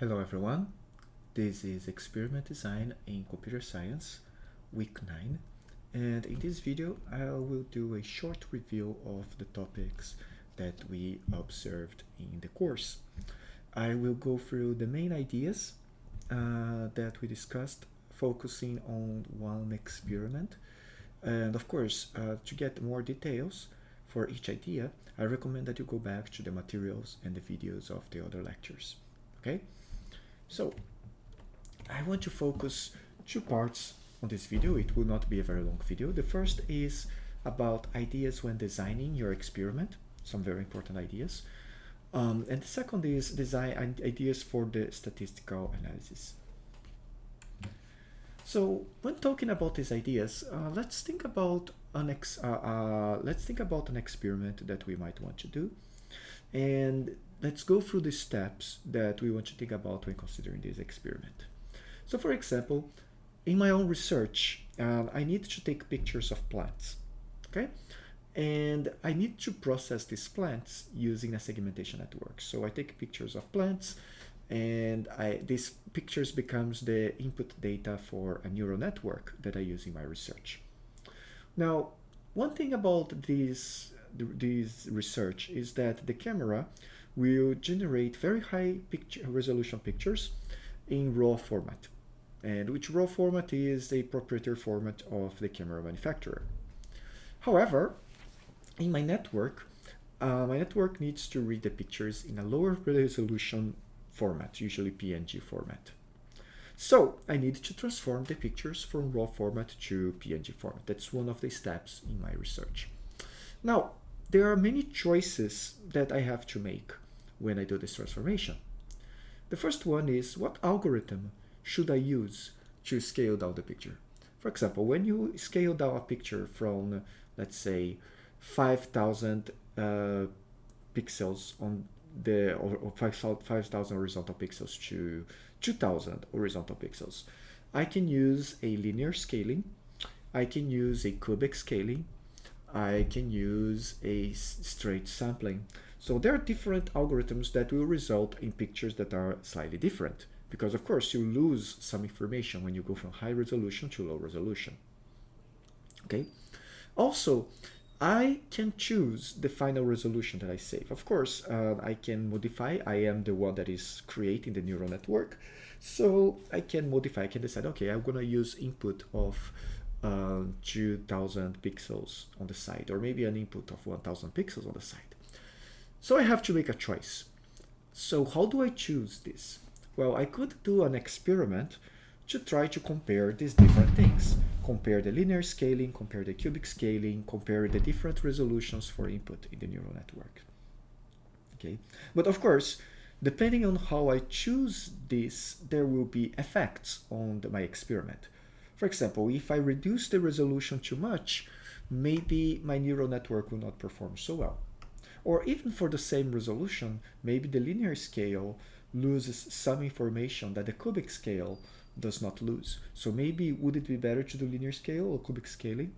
Hello everyone, this is Experiment Design in Computer Science, week 9 and in this video I will do a short review of the topics that we observed in the course. I will go through the main ideas uh, that we discussed focusing on one experiment. And of course uh, to get more details for each idea I recommend that you go back to the materials and the videos of the other lectures. Okay so I want to focus two parts on this video. It will not be a very long video. The first is about ideas when designing your experiment, some very important ideas. Um, and the second is design ideas for the statistical analysis. So when talking about these ideas, uh, let's think about an ex uh, uh, let's think about an experiment that we might want to do. And let's go through the steps that we want to think about when considering this experiment. So for example, in my own research, um, I need to take pictures of plants, okay? And I need to process these plants using a segmentation network. So I take pictures of plants and I, these pictures becomes the input data for a neural network that I use in my research. Now, one thing about this, this research is that the camera will generate very high picture resolution pictures in RAW format and which RAW format is a proprietary format of the camera manufacturer. However, in my network, uh, my network needs to read the pictures in a lower resolution format, usually PNG format. So I need to transform the pictures from RAW format to PNG format. That's one of the steps in my research. Now, there are many choices that I have to make when I do this transformation. The first one is what algorithm should I use to scale down the picture? For example, when you scale down a picture from, let's say, 5,000 uh, pixels on the or, or 5,000 horizontal pixels to 2,000 horizontal pixels, I can use a linear scaling, I can use a cubic scaling, I can use a straight sampling. So there are different algorithms that will result in pictures that are slightly different because of course you lose some information when you go from high resolution to low resolution. Okay. Also, I can choose the final resolution that I save. Of course, uh, I can modify. I am the one that is creating the neural network. So I can modify. I can decide, okay, I'm going to use input of uh, 2000 pixels on the side or maybe an input of 1000 pixels on the side. So I have to make a choice. So how do I choose this? Well, I could do an experiment to try to compare these different things. Compare the linear scaling, compare the cubic scaling, compare the different resolutions for input in the neural network. Okay, but of course, depending on how I choose this, there will be effects on the, my experiment. For example, if I reduce the resolution too much, maybe my neural network will not perform so well. Or even for the same resolution, maybe the linear scale loses some information that the cubic scale does not lose. So maybe would it be better to do linear scale or cubic scaling?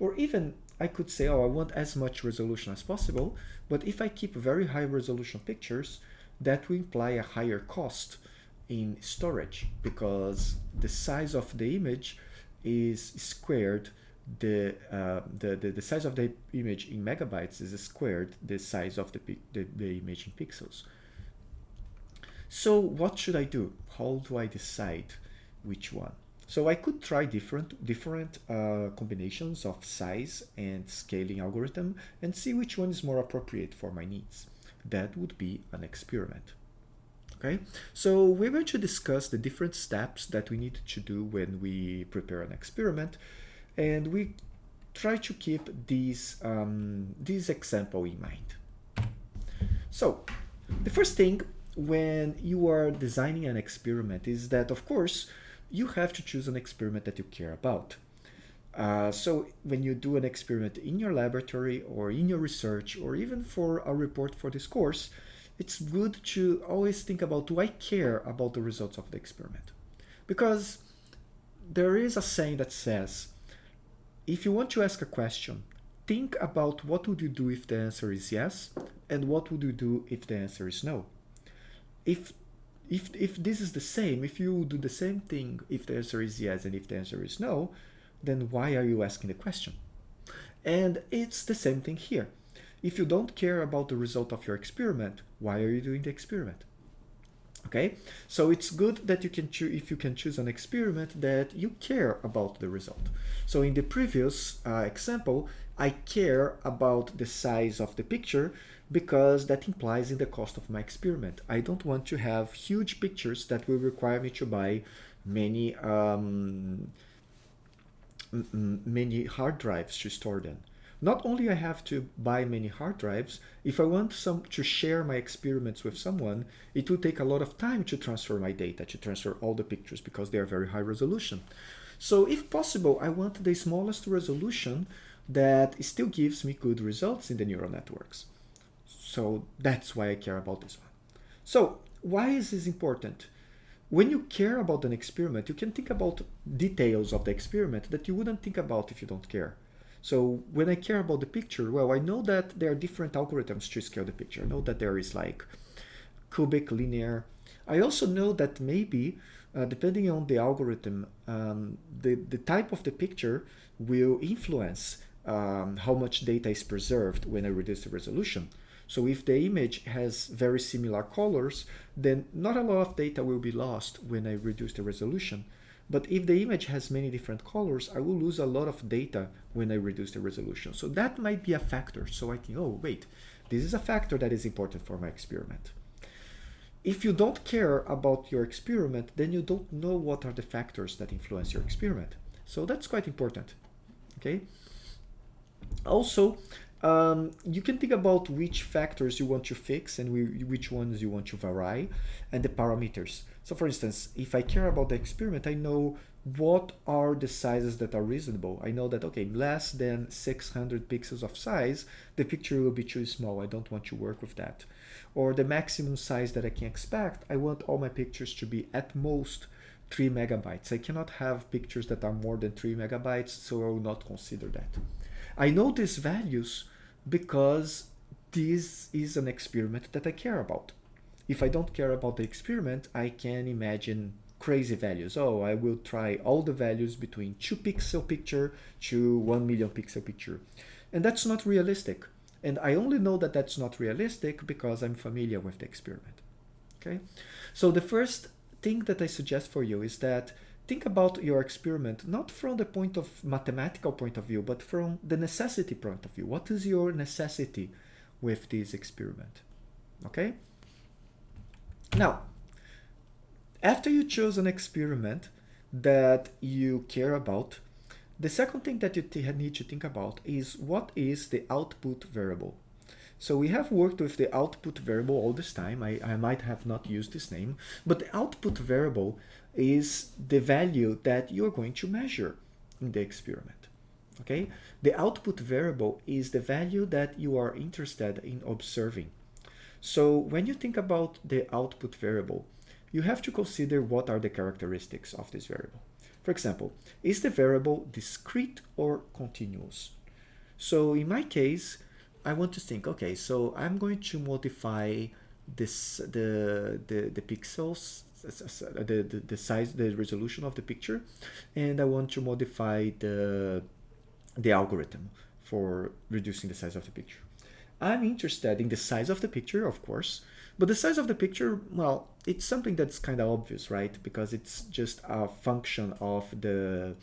Or even I could say, oh, I want as much resolution as possible, but if I keep very high resolution pictures, that will imply a higher cost in storage because the size of the image is squared the, uh, the, the, the, size of the image in megabytes is squared the size of the, the, the image in pixels. So what should I do? How do I decide which one? So I could try different, different uh, combinations of size and scaling algorithm and see which one is more appropriate for my needs. That would be an experiment. Okay, so we're going to discuss the different steps that we need to do when we prepare an experiment and we try to keep these, um, this example in mind. So the first thing when you are designing an experiment is that, of course, you have to choose an experiment that you care about. Uh, so when you do an experiment in your laboratory or in your research or even for a report for this course, it's good to always think about, do I care about the results of the experiment? Because there is a saying that says, if you want to ask a question, think about what would you do if the answer is yes, and what would you do if the answer is no. If if, if this is the same, if you do the same thing, if the answer is yes and if the answer is no, then why are you asking the question? And it's the same thing here. If you don't care about the result of your experiment, why are you doing the experiment? Okay, so it's good that you can choose if you can choose an experiment that you care about the result. So in the previous uh, example, I care about the size of the picture because that implies in the cost of my experiment. I don't want to have huge pictures that will require me to buy many um, many hard drives to store them. Not only I have to buy many hard drives, if I want some to share my experiments with someone, it will take a lot of time to transfer my data, to transfer all the pictures because they are very high resolution. So if possible, I want the smallest resolution that still gives me good results in the neural networks. So that's why I care about this one. So why is this important? When you care about an experiment, you can think about details of the experiment that you wouldn't think about if you don't care. So when I care about the picture, well, I know that there are different algorithms to scale the picture. I know that there is like cubic, linear. I also know that maybe, uh, depending on the algorithm, um, the, the type of the picture will influence um, how much data is preserved when I reduce the resolution. So if the image has very similar colors, then not a lot of data will be lost when I reduce the resolution. But if the image has many different colors, I will lose a lot of data when I reduce the resolution. So that might be a factor. So I can, oh, wait, this is a factor that is important for my experiment. If you don't care about your experiment, then you don't know what are the factors that influence your experiment. So that's quite important, okay? Also, um, you can think about which factors you want to fix and we, which ones you want to vary and the parameters. So for instance, if I care about the experiment, I know what are the sizes that are reasonable. I know that, okay, less than 600 pixels of size, the picture will be too small. I don't want to work with that. Or the maximum size that I can expect, I want all my pictures to be at most 3 megabytes. I cannot have pictures that are more than 3 megabytes, so I will not consider that. I know these values because this is an experiment that I care about. If I don't care about the experiment, I can imagine crazy values. Oh, I will try all the values between 2 pixel picture to 1 million pixel picture. And that's not realistic. And I only know that that's not realistic because I'm familiar with the experiment. Okay, so the first thing that I suggest for you is that think about your experiment not from the point of mathematical point of view, but from the necessity point of view. What is your necessity with this experiment? Okay? Now, after you choose an experiment that you care about, the second thing that you need to think about is what is the output variable. So we have worked with the output variable all this time. I, I might have not used this name, but the output variable is the value that you're going to measure in the experiment. Okay, the output variable is the value that you are interested in observing. So when you think about the output variable, you have to consider what are the characteristics of this variable. For example, is the variable discrete or continuous? So in my case, I want to think, okay, so I'm going to modify this the the, the pixels the, the, the size, the resolution of the picture, and I want to modify the, the algorithm for reducing the size of the picture. I'm interested in the size of the picture, of course, but the size of the picture, well, it's something that's kind of obvious, right? Because it's just a function of the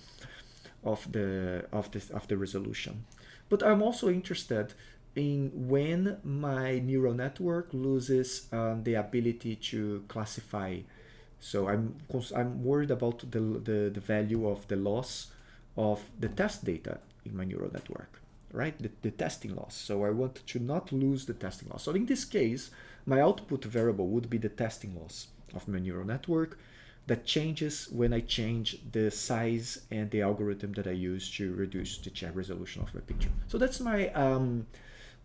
of the of this of the resolution. But I'm also interested in when my neural network loses um, the ability to classify so I'm, I'm worried about the, the, the value of the loss of the test data in my neural network, right? The, the testing loss. So I want to not lose the testing loss. So in this case, my output variable would be the testing loss of my neural network that changes when I change the size and the algorithm that I use to reduce the resolution of my picture. So that's my um,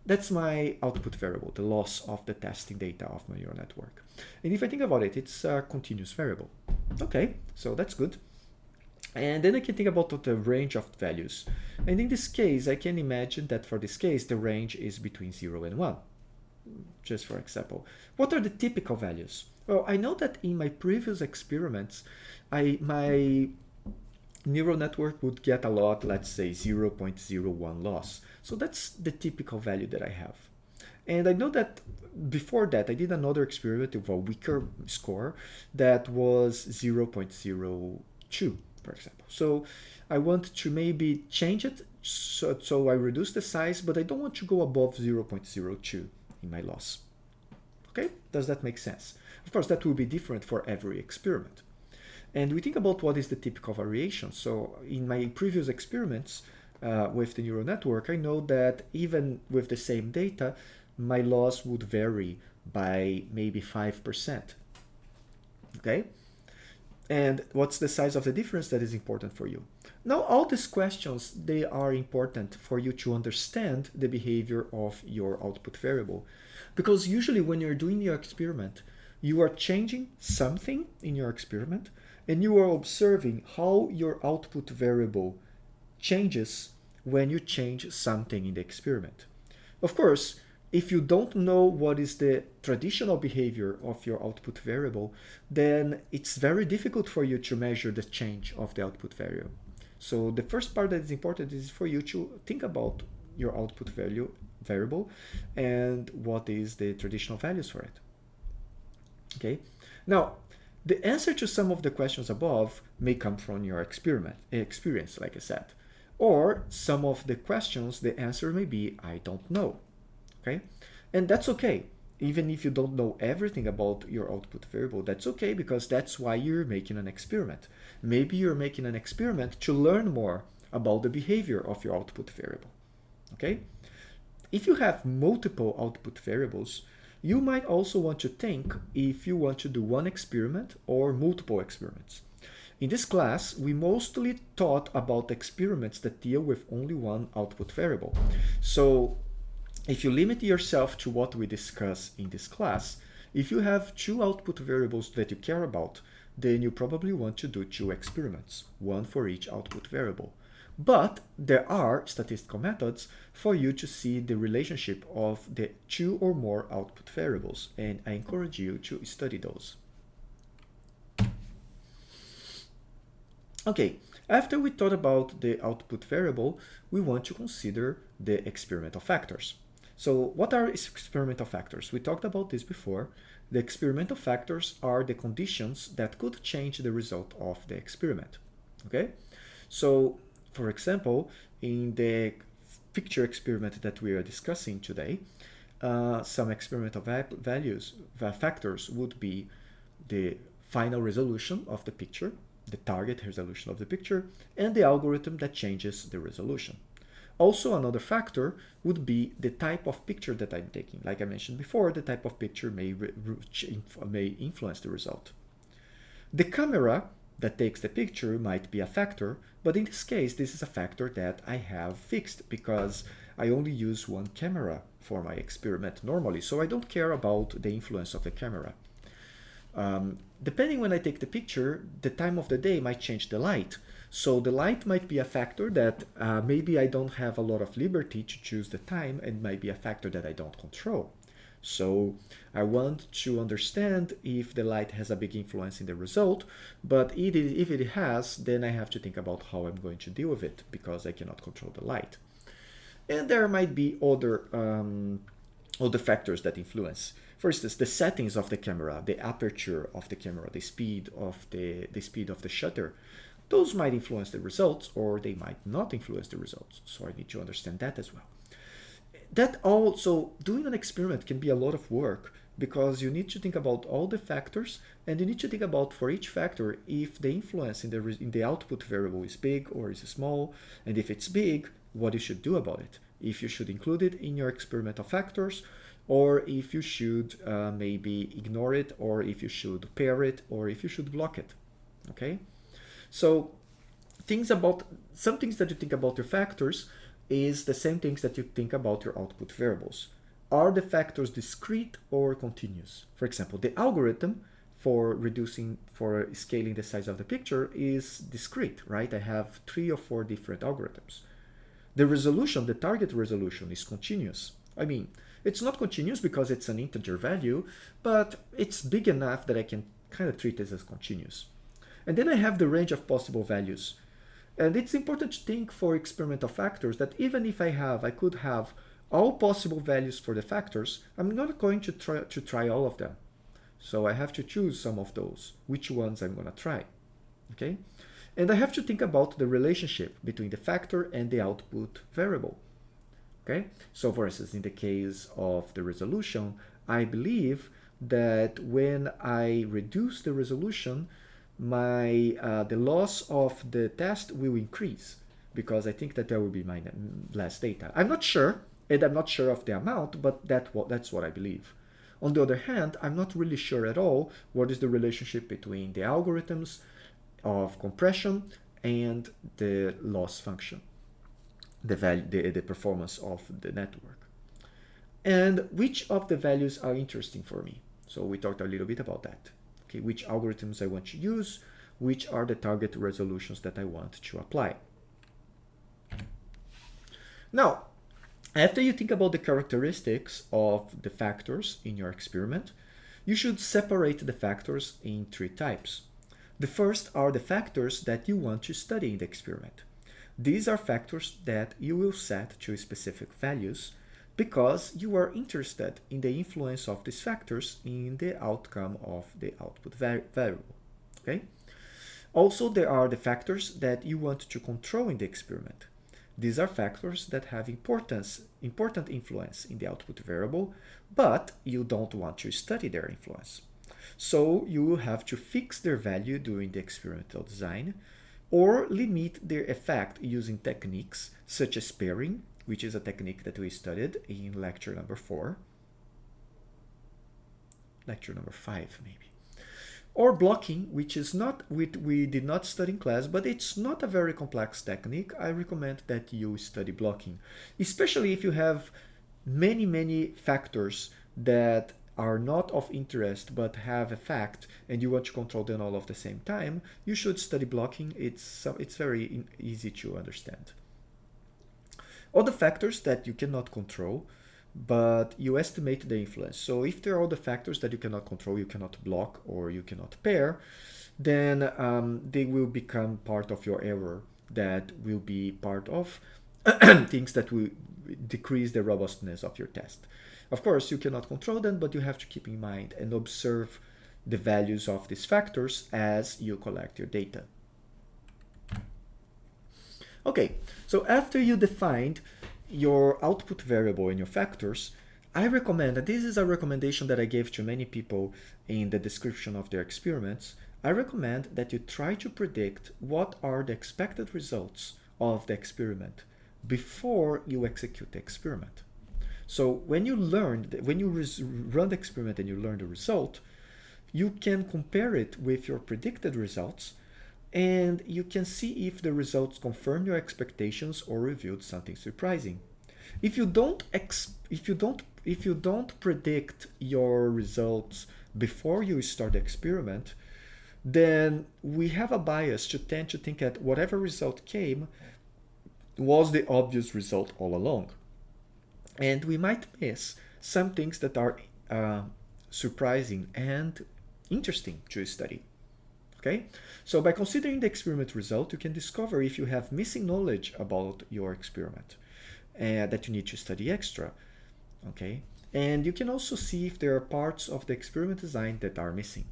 that's my output variable, the loss of the testing data of my neural network. And if I think about it, it's a continuous variable. Okay, so that's good. And then I can think about the range of values. And in this case, I can imagine that for this case, the range is between 0 and 1. just for example. What are the typical values? Well, I know that in my previous experiments, I my neural network would get a lot, let's say 0.01 loss. So that's the typical value that I have. And I know that before that, I did another experiment with a weaker score that was 0.02, for example. So I want to maybe change it so, so I reduce the size, but I don't want to go above 0.02 in my loss. Okay, does that make sense? Of course, that will be different for every experiment. And we think about what is the typical variation. So in my previous experiments uh, with the neural network, I know that even with the same data, my loss would vary by maybe 5%. Okay? And what's the size of the difference that is important for you? Now, all these questions, they are important for you to understand the behavior of your output variable. Because usually when you're doing your experiment, you are changing something in your experiment and you are observing how your output variable changes when you change something in the experiment. Of course, if you don't know what is the traditional behavior of your output variable, then it's very difficult for you to measure the change of the output variable. So the first part that is important is for you to think about your output value variable and what is the traditional values for it. Okay. Now, the answer to some of the questions above may come from your experiment experience, like I said. Or some of the questions, the answer may be, I don't know okay? And that's okay. Even if you don't know everything about your output variable, that's okay because that's why you're making an experiment. Maybe you're making an experiment to learn more about the behavior of your output variable, okay? If you have multiple output variables, you might also want to think if you want to do one experiment or multiple experiments. In this class, we mostly taught about experiments that deal with only one output variable. So if you limit yourself to what we discuss in this class, if you have two output variables that you care about, then you probably want to do two experiments, one for each output variable. But there are statistical methods for you to see the relationship of the two or more output variables, and I encourage you to study those. Okay, after we thought about the output variable, we want to consider the experimental factors. So what are experimental factors? We talked about this before. The experimental factors are the conditions that could change the result of the experiment. Okay, so for example, in the picture experiment that we are discussing today, uh, some experimental va values, va factors would be the final resolution of the picture, the target resolution of the picture, and the algorithm that changes the resolution. Also, another factor would be the type of picture that I'm taking. Like I mentioned before, the type of picture may, may influence the result. The camera that takes the picture might be a factor, but in this case, this is a factor that I have fixed because I only use one camera for my experiment normally, so I don't care about the influence of the camera. Um, depending when I take the picture, the time of the day might change the light. So the light might be a factor that uh, maybe I don't have a lot of liberty to choose the time and might be a factor that I don't control. So I want to understand if the light has a big influence in the result, but if it has, then I have to think about how I'm going to deal with it because I cannot control the light. And there might be other, um, other factors that influence. For instance, the settings of the camera, the aperture of the camera, the speed of the, the speed of the shutter, those might influence the results or they might not influence the results. So I need to understand that as well. That also, doing an experiment can be a lot of work because you need to think about all the factors and you need to think about for each factor if the influence in the, in the output variable is big or is small and if it's big, what you should do about it. If you should include it in your experimental factors or if you should uh, maybe ignore it or if you should pair it or if you should block it. Okay. So things about some things that you think about your factors is the same things that you think about your output variables. Are the factors discrete or continuous? For example, the algorithm for reducing, for scaling the size of the picture is discrete, right? I have three or four different algorithms. The resolution, the target resolution is continuous. I mean, It's not continuous because it's an integer value, but it's big enough that I can kind of treat this as continuous. And then I have the range of possible values. And it's important to think for experimental factors that even if I have, I could have all possible values for the factors, I'm not going to try, to try all of them. So I have to choose some of those, which ones I'm going to try. Okay? And I have to think about the relationship between the factor and the output variable. Okay? So for instance, in the case of the resolution, I believe that when I reduce the resolution, my uh, the loss of the test will increase because I think that there will be my less data. I'm not sure, and I'm not sure of the amount, but that what that's what I believe. On the other hand, I'm not really sure at all what is the relationship between the algorithms of compression and the loss function, the value, the, the performance of the network. And which of the values are interesting for me? So we talked a little bit about that okay, which algorithms I want to use, which are the target resolutions that I want to apply. Now, after you think about the characteristics of the factors in your experiment, you should separate the factors in three types. The first are the factors that you want to study in the experiment. These are factors that you will set to specific values because you are interested in the influence of these factors in the outcome of the output variable. Okay. Also, there are the factors that you want to control in the experiment. These are factors that have importance, important influence in the output variable, but you don't want to study their influence. So you will have to fix their value during the experimental design or limit their effect using techniques such as pairing which is a technique that we studied in lecture number four. Lecture number five, maybe. Or blocking, which is not, we, we did not study in class, but it's not a very complex technique. I recommend that you study blocking, especially if you have many, many factors that are not of interest but have effect and you want to control them all at the same time, you should study blocking. It's, it's very easy to understand. Other factors that you cannot control, but you estimate the influence. So if there are other factors that you cannot control, you cannot block or you cannot pair, then um, they will become part of your error that will be part of things that will decrease the robustness of your test. Of course, you cannot control them, but you have to keep in mind and observe the values of these factors as you collect your data. Okay, so after you defined your output variable and your factors, I recommend, and this is a recommendation that I gave to many people in the description of their experiments, I recommend that you try to predict what are the expected results of the experiment before you execute the experiment. So when you learn, that when you run the experiment and you learn the result, you can compare it with your predicted results and you can see if the results confirm your expectations or revealed something surprising. If you don't if you don't if you don't predict your results before you start the experiment, then we have a bias to tend to think that whatever result came was the obvious result all along. And we might miss some things that are uh, surprising and interesting to study. Okay, so by considering the experiment result, you can discover if you have missing knowledge about your experiment uh, that you need to study extra. Okay, and you can also see if there are parts of the experiment design that are missing.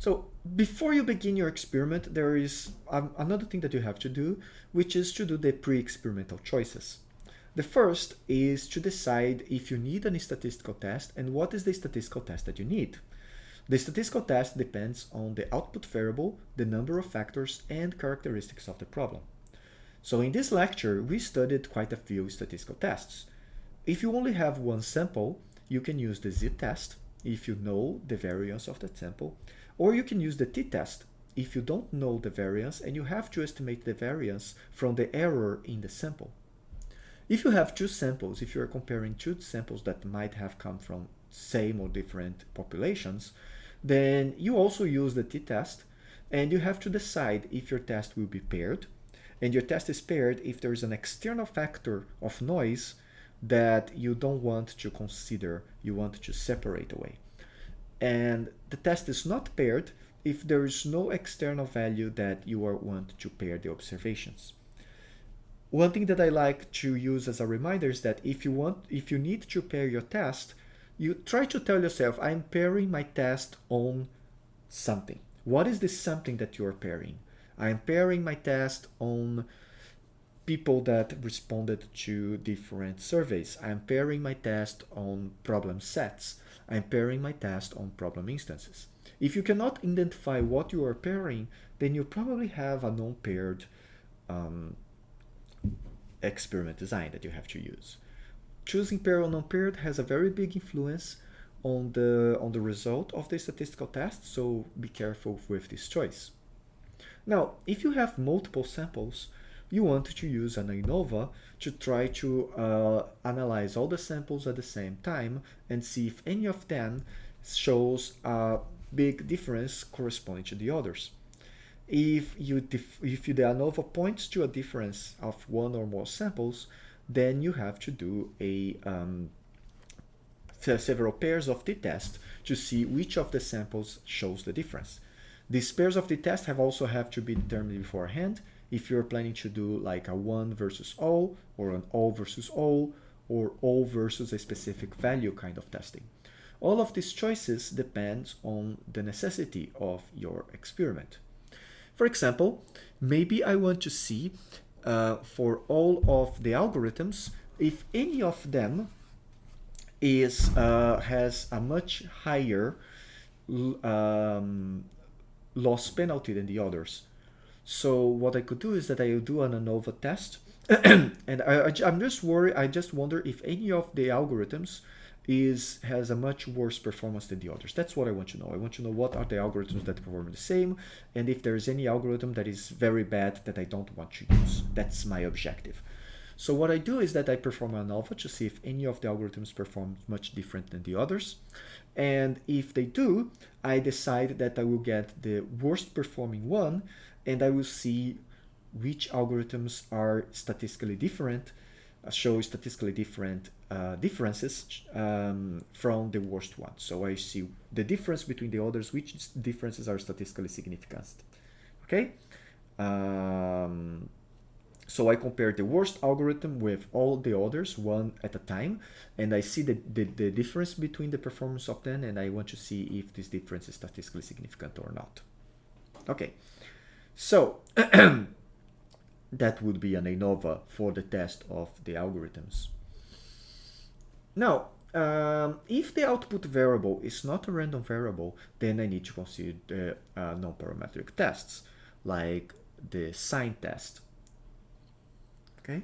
So before you begin your experiment, there is um, another thing that you have to do, which is to do the pre-experimental choices. The first is to decide if you need any statistical test and what is the statistical test that you need. The statistical test depends on the output variable, the number of factors, and characteristics of the problem. So in this lecture, we studied quite a few statistical tests. If you only have one sample, you can use the z-test if you know the variance of that sample, or you can use the t-test if you don't know the variance and you have to estimate the variance from the error in the sample. If you have two samples, if you are comparing two samples that might have come from same or different populations, then you also use the t-test and you have to decide if your test will be paired. And your test is paired if there is an external factor of noise that you don't want to consider, you want to separate away. And the test is not paired if there is no external value that you are want to pair the observations. One thing that I like to use as a reminder is that if you want, if you need to pair your test, you try to tell yourself, I'm pairing my test on something. What is this something that you're pairing? I'm pairing my test on people that responded to different surveys. I'm pairing my test on problem sets. I'm pairing my test on problem instances. If you cannot identify what you are pairing, then you probably have a non-paired um, experiment design that you have to use. Choosing paired or non-paired has a very big influence on the, on the result of the statistical test, so be careful with this choice. Now, if you have multiple samples, you want to use an ANOVA to try to uh, analyze all the samples at the same time and see if any of them shows a big difference corresponding to the others. If you if the ANOVA points to a difference of one or more samples, then you have to do a um, several pairs of the test to see which of the samples shows the difference. These pairs of the test have also have to be determined beforehand if you're planning to do like a 1 versus all or an all versus all or all versus a specific value kind of testing. All of these choices depends on the necessity of your experiment. For example, maybe I want to see uh, for all of the algorithms if any of them is uh, has a much higher um, loss penalty than the others. So what I could do is that I do an ANOVA test. and I, am just worried, I just wonder if any of the algorithms is has a much worse performance than the others. That's what I want to know. I want to know what are the algorithms that perform the same and if there is any algorithm that is very bad that I don't want to use. That's my objective. So what I do is that I perform an ANOVA to see if any of the algorithms perform much different than the others. And if they do, I decide that I will get the worst performing one and I will see which algorithms are statistically different, show statistically different uh, differences um, from the worst one. So I see the difference between the others, which differences are statistically significant. Okay. Um, so I compare the worst algorithm with all the others, one at a time, and I see the, the, the, difference between the performance of them, and I want to see if this difference is statistically significant or not. Okay, so that would be an ANOVA for the test of the algorithms. Now, um, if the output variable is not a random variable, then I need to consider the uh, non-parametric tests, like the sign test okay?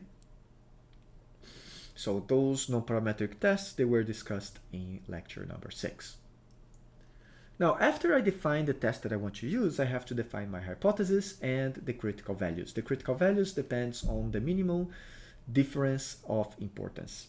So those non-parametric tests, they were discussed in lecture number six. Now, after I define the test that I want to use, I have to define my hypothesis and the critical values. The critical values depends on the minimal difference of importance.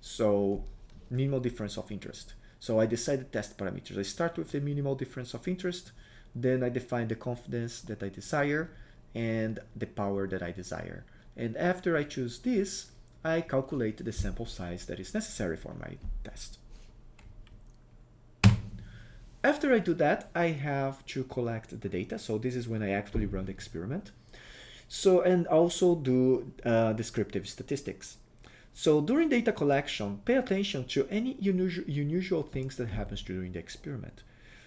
So minimal difference of interest. So I decide the test parameters. I start with the minimal difference of interest, then I define the confidence that I desire and the power that I desire. And after I choose this, I calculate the sample size that is necessary for my test. After I do that, I have to collect the data. So this is when I actually run the experiment. So, and also do uh, descriptive statistics. So during data collection, pay attention to any unusual, unusual things that happens during the experiment.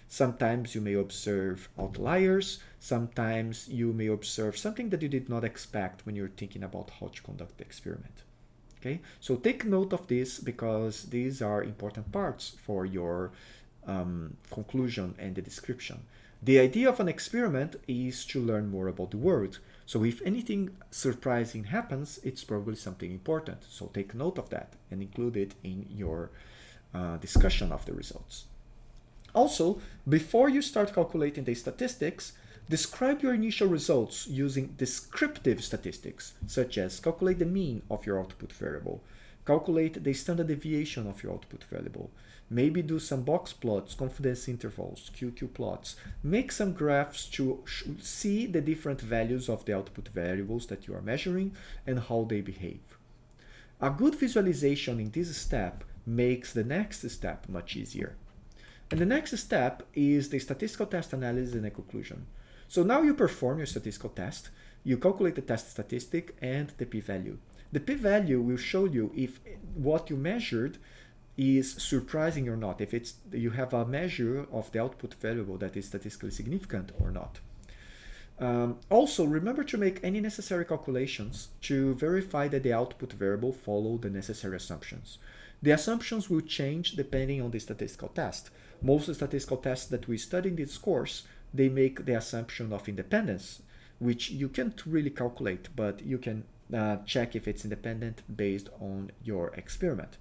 Sometimes you may observe outliers. Sometimes you may observe something that you did not expect when you're thinking about how to conduct the experiment. Okay, so take note of this because these are important parts for your um, conclusion and the description. The idea of an experiment is to learn more about the world. So if anything surprising happens, it's probably something important. So take note of that and include it in your uh, discussion of the results. Also, before you start calculating the statistics, describe your initial results using descriptive statistics, such as calculate the mean of your output variable, calculate the standard deviation of your output variable, maybe do some box plots, confidence intervals, QQ plots, make some graphs to see the different values of the output variables that you are measuring and how they behave. A good visualization in this step makes the next step much easier. And the next step is the statistical test analysis and a conclusion. So now you perform your statistical test, you calculate the test statistic and the p-value. The p-value will show you if what you measured is surprising or not, if it's you have a measure of the output variable that is statistically significant or not. Um, also, remember to make any necessary calculations to verify that the output variable follow the necessary assumptions. The assumptions will change depending on the statistical test. Most statistical tests that we study in this course, they make the assumption of independence, which you can't really calculate, but you can uh, check if it's independent based on your experiment.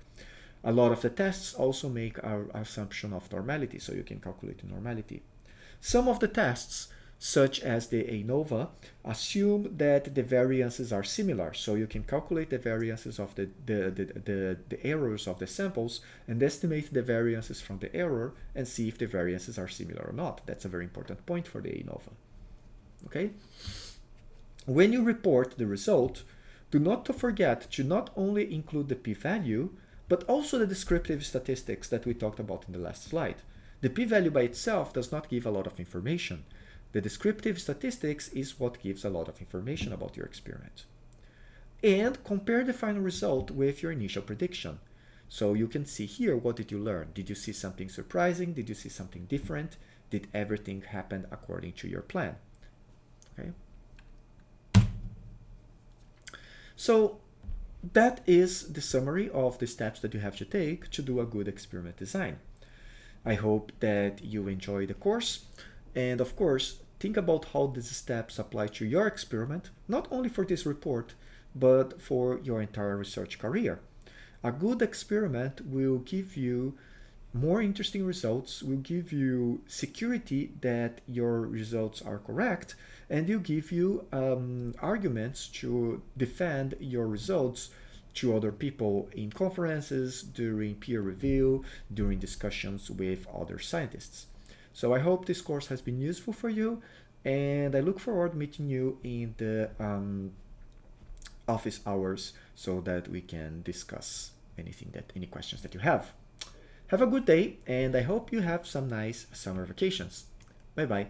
A lot of the tests also make our assumption of normality, so you can calculate the normality. Some of the tests, such as the ANOVA, assume that the variances are similar, so you can calculate the variances of the, the, the, the, the errors of the samples and estimate the variances from the error and see if the variances are similar or not. That's a very important point for the ANOVA. Okay? When you report the result, do not forget to not only include the p-value, but also the descriptive statistics that we talked about in the last slide. The p-value by itself does not give a lot of information. The descriptive statistics is what gives a lot of information about your experiment. And compare the final result with your initial prediction. So you can see here, what did you learn? Did you see something surprising? Did you see something different? Did everything happen according to your plan? Okay. So that is the summary of the steps that you have to take to do a good experiment design. I hope that you enjoy the course and of course think about how these steps apply to your experiment, not only for this report, but for your entire research career. A good experiment will give you more interesting results, will give you security that your results are correct, and will give you um, arguments to defend your results to other people in conferences, during peer review, during discussions with other scientists. So I hope this course has been useful for you and I look forward meeting you in the um, office hours so that we can discuss anything that any questions that you have. Have a good day and I hope you have some nice summer vacations. Bye bye.